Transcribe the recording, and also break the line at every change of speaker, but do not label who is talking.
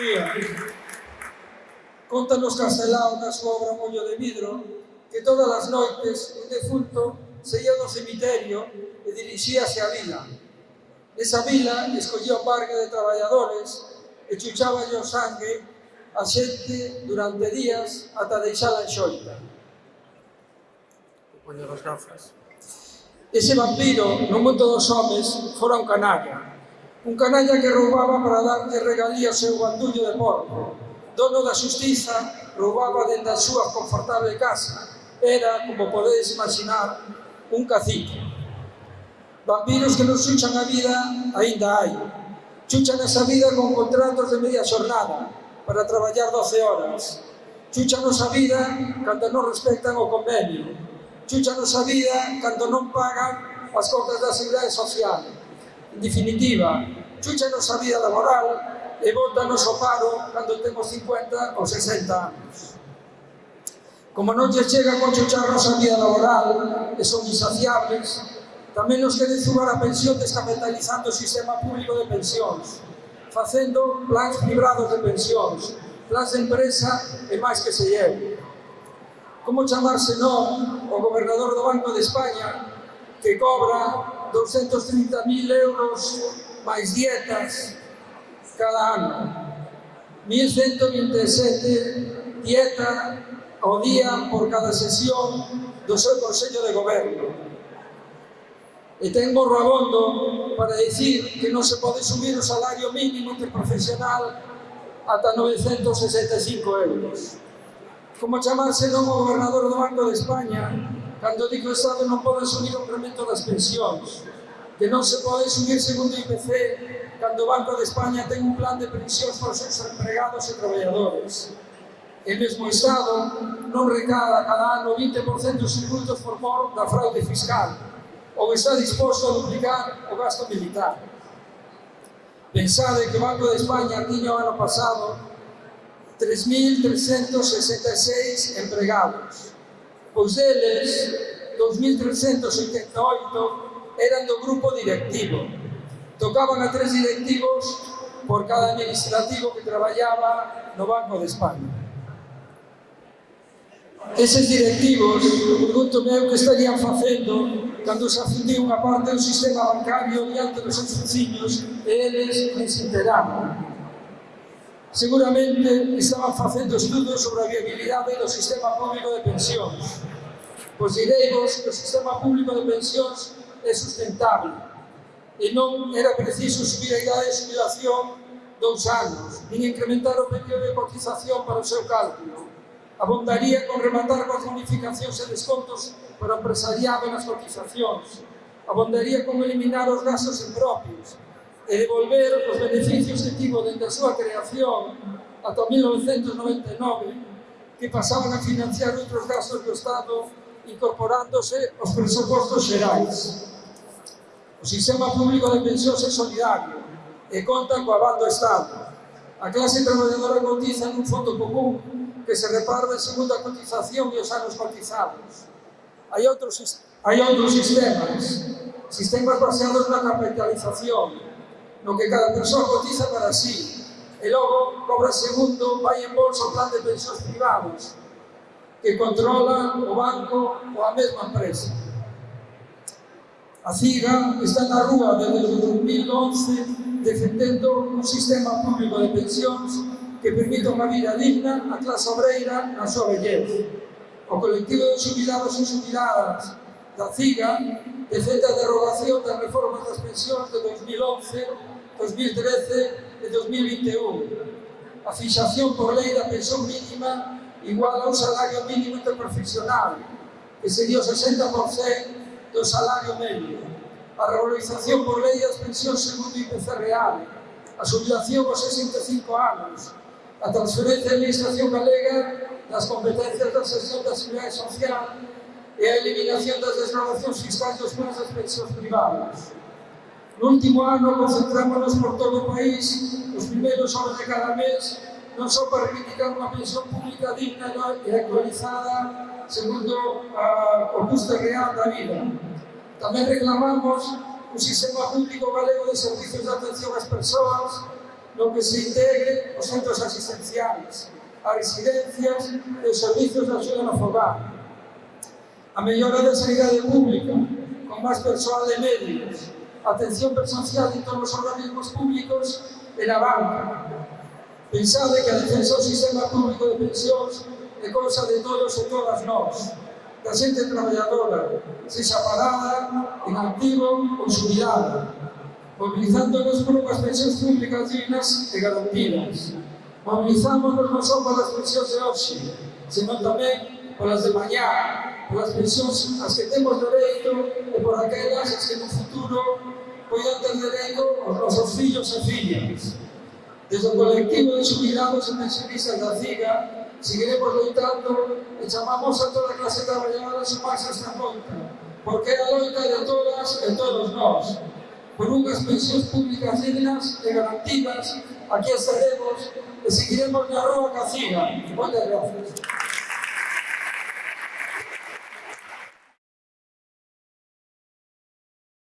día. Contanos Castelao na súa obra Mollo de Vidro que todas as noites un defunto se ia do cemiterio e dirixíase á vila. Esa vila escollía o parque de traballadores e chuchaballe o sangue a xente durante días ata deixala en xoita.
Poñer as gafas.
Ese vampiro no mundo dos homes fora un canalla, Un canalla que roubaba para darlle regalía e seu bandullo de porco. Dono da justiza, roubaba dende a súa confortable casa. Era, como podedes imaginar, un cacique. Vampiros que non chuchan a vida, aínda hai. Chuchan esa vida con contratos de media xornada para traballar 12 horas. Chuchan a vida cando non respectan o convenio. Chuchan a vida cando non pagan as contas da Seguridade Social En definitiva, chúchanos a vida laboral e bótanos o paro cando temos 50 ou 60 anos. Como non lle chega con chucharnos a vida laboral e son insaciables, tamén nos queren subar a pensión descapitalizando o sistema público de pensións, facendo plans privados de pensións, plans de empresa e máis que se lleve. Como chamarse non o gobernador do Banco de España que cobra 230 mil euros máis dietas cada ano. 1.127 dieta ao día por cada sesión do seu Consello de Goberno. E ten borrabondo para dicir que non se pode subir o salario mínimo interprofesional ata 965 euros. Como chamarse non o gobernador do Banco de España cando di que o Estado non pode asumir o incremento das pensións, que non se pode subir segundo o IPC cando o Banco de España ten un plan de pensións para os seus empregados e traballadores. E mesmo o Estado non recada cada ano 20% dos tributos por mor da fraude fiscal ou está disposto a duplicar o gasto militar. Pensade que o Banco de España tiña o ano pasado 3.366 empregados, Pois deles 2388, eran do grupo directivo. Tocaban a tres directivos por cada administrativo que traballaba no Banco de España. Eses directivos, pregunto eu que estarían facendo cando se afundiu unha parte do sistema bancario diante dos seus vecinos e eles ensinteraban. Seguramente estaban facendo estudos sobre a viabilidade do sistema público de pensións. Pois direivos que o sistema público de pensións é sustentable e non era preciso subir a idade de jubilación dous anos, nin incrementar o período de cotización para o seu cálculo. Abondaría con rematar coas bonificacións e descontos para o empresariado nas cotizacións. Abondaría con eliminar os gastos impropios, e devolver os beneficios que tivo dende a súa creación ata 1999 que pasaban a financiar outros gastos do Estado incorporándose aos presupostos xerais. O sistema público de pensións é solidario e conta coa banda do Estado. A clase traballadora cotiza nun fondo común que se reparte segundo a cotización e os anos cotizados. Hai outros, hai outros sistemas, sistemas baseados na capitalización, lo que cada persona cotiza para sí. E logo, cobra segundo, vai en bolsa o plan de pensións privados que controla o banco ou a mesma empresa. A CIGA está na rúa desde o 2011 defendendo un sistema público de pensións que permita unha vida digna á clase obreira na súa vellez. O colectivo de jubilados e jubiladas da CIGA defende a derogación das reformas das pensións de 2011 2013 e 2021. A fixación por lei da pensión mínima igual a un salario mínimo interprofesional, que sería o 60% do salario medio. A revalorización por lei das pensións segundo IPC real, a subidación aos 65 anos, a transferencia da Administración Galega das competencias da Sesión da Seguridade Social e a eliminación das desgravacións fiscais dos planos das pensións privadas. No último ano concentrámonos por todo o país, os primeiros horas de cada mes, non só para reivindicar unha pensión pública digna e actualizada segundo a, o custo real da vida. Tamén reclamamos un sistema público galego de servicios de atención ás persoas no que se integre os centros asistenciales, as residencias e os servicios de axuda no fogar. A mellora da sanidade pública, con máis persoal de médicos, atención presencial en todos os organismos públicos e na banca. Pensade que a defensa do sistema público de pensións é cosa de todos e todas nós, da xente traballadora, sexa parada, en activo ou xubilada, movilizándonos por unhas pensións públicas dignas e garantidas. Mobilizámonos non só polas pensións de hoxe, senón tamén polas de mañá, polas pensións as que temos dereito e por aquelas as que no futuro poidan ter dereito aos nosos fillos e fillas. Desde o colectivo de xubilados e pensionistas da CIGA seguiremos loitando e chamamos a toda a clase traballadora a sumarse a esta conta, porque é a loita de todas e todos nós. Por unhas pensións públicas dignas e garantidas, aquí estaremos e seguiremos na rúa caciga. Moitas gracias.